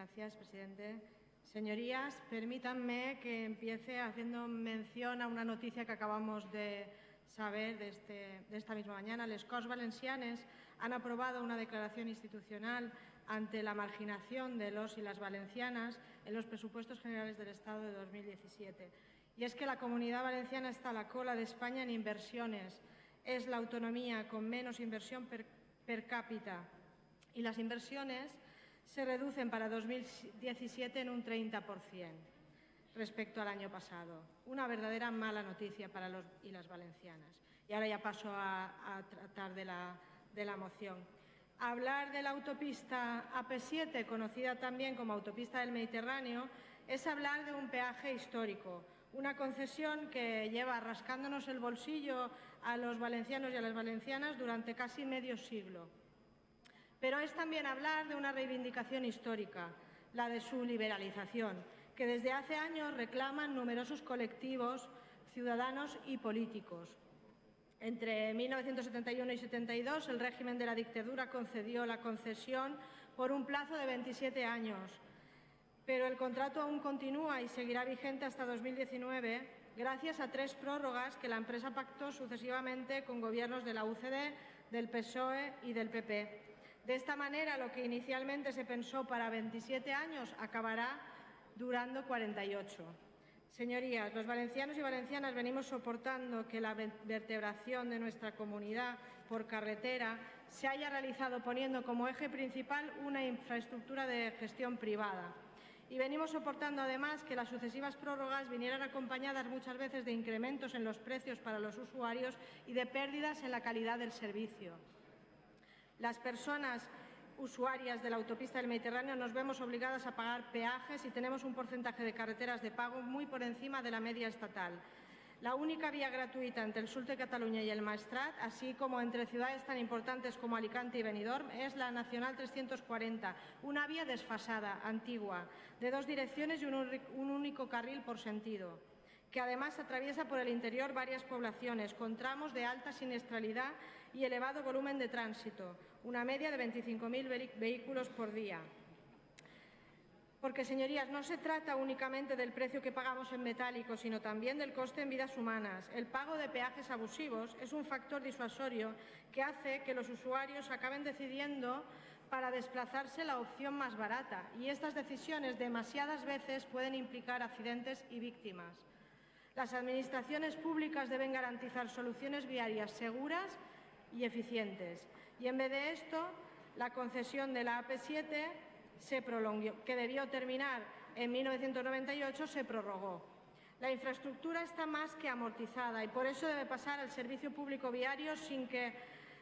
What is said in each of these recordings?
Gracias, presidente. Señorías, permítanme que empiece haciendo mención a una noticia que acabamos de saber de, este, de esta misma mañana. Les Valencianes han aprobado una declaración institucional ante la marginación de los y las valencianas en los presupuestos generales del Estado de 2017. Y es que la Comunidad Valenciana está a la cola de España en inversiones. Es la autonomía con menos inversión per, per cápita. Y las inversiones se reducen para 2017 en un 30% respecto al año pasado. Una verdadera mala noticia para los y las valencianas. Y ahora ya paso a, a tratar de la, de la moción. Hablar de la autopista AP7, conocida también como autopista del Mediterráneo, es hablar de un peaje histórico, una concesión que lleva rascándonos el bolsillo a los valencianos y a las valencianas durante casi medio siglo. Pero es también hablar de una reivindicación histórica, la de su liberalización, que desde hace años reclaman numerosos colectivos, ciudadanos y políticos. Entre 1971 y 72, el régimen de la dictadura concedió la concesión por un plazo de 27 años, pero el contrato aún continúa y seguirá vigente hasta 2019 gracias a tres prórrogas que la empresa pactó sucesivamente con gobiernos de la UCD, del PSOE y del PP. De esta manera, lo que inicialmente se pensó para 27 años acabará durando 48. Señorías, los valencianos y valencianas venimos soportando que la vertebración de nuestra comunidad por carretera se haya realizado poniendo como eje principal una infraestructura de gestión privada. Y venimos soportando además que las sucesivas prórrogas vinieran acompañadas muchas veces de incrementos en los precios para los usuarios y de pérdidas en la calidad del servicio. Las personas usuarias de la autopista del Mediterráneo nos vemos obligadas a pagar peajes y tenemos un porcentaje de carreteras de pago muy por encima de la media estatal. La única vía gratuita entre el sur de Cataluña y el Maestrat, así como entre ciudades tan importantes como Alicante y Benidorm, es la Nacional 340, una vía desfasada, antigua, de dos direcciones y un, único carril por sentido que además atraviesa por el interior varias poblaciones, con tramos de alta siniestralidad y elevado volumen de tránsito, una media de 25.000 vehículos por día. Porque, señorías, no se trata únicamente del precio que pagamos en metálico, sino también del coste en vidas humanas. El pago de peajes abusivos es un factor disuasorio que hace que los usuarios acaben decidiendo para desplazarse la opción más barata y estas decisiones demasiadas veces pueden implicar accidentes y víctimas. Las administraciones públicas deben garantizar soluciones viarias seguras y eficientes. Y en vez de esto, la concesión de la AP7 se que debió terminar en 1998, se prorrogó. La infraestructura está más que amortizada y por eso debe pasar al servicio público viario sin que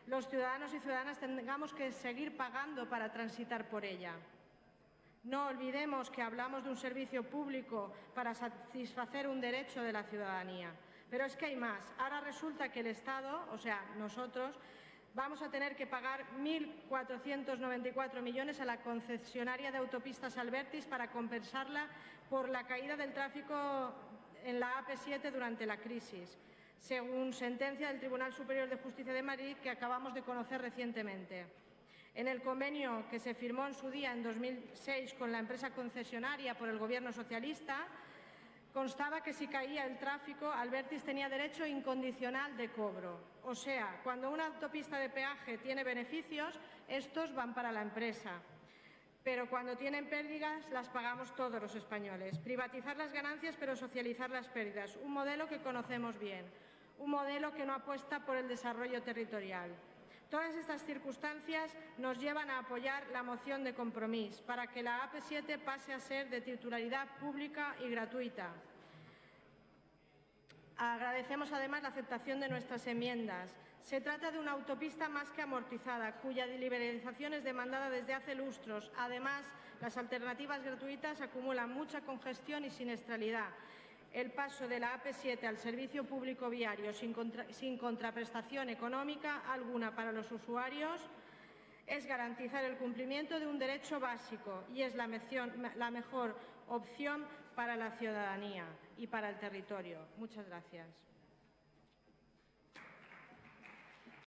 los ciudadanos y ciudadanas tengamos que seguir pagando para transitar por ella. No olvidemos que hablamos de un servicio público para satisfacer un derecho de la ciudadanía. Pero es que hay más. Ahora resulta que el Estado, o sea, nosotros, vamos a tener que pagar 1.494 millones a la concesionaria de autopistas Albertis para compensarla por la caída del tráfico en la AP7 durante la crisis, según sentencia del Tribunal Superior de Justicia de Madrid que acabamos de conocer recientemente. En el convenio que se firmó en su día, en 2006, con la empresa concesionaria por el Gobierno socialista, constaba que si caía el tráfico, Albertis tenía derecho incondicional de cobro. O sea, cuando una autopista de peaje tiene beneficios, estos van para la empresa. Pero cuando tienen pérdidas, las pagamos todos los españoles. Privatizar las ganancias, pero socializar las pérdidas. Un modelo que conocemos bien. Un modelo que no apuesta por el desarrollo territorial. Todas estas circunstancias nos llevan a apoyar la moción de compromiso para que la AP7 pase a ser de titularidad pública y gratuita. Agradecemos además la aceptación de nuestras enmiendas. Se trata de una autopista más que amortizada, cuya liberalización es demandada desde hace lustros. Además, las alternativas gratuitas acumulan mucha congestión y siniestralidad el paso de la AP7 al servicio público viario sin, contra, sin contraprestación económica alguna para los usuarios es garantizar el cumplimiento de un derecho básico y es la, la mejor opción para la ciudadanía y para el territorio. Muchas gracias.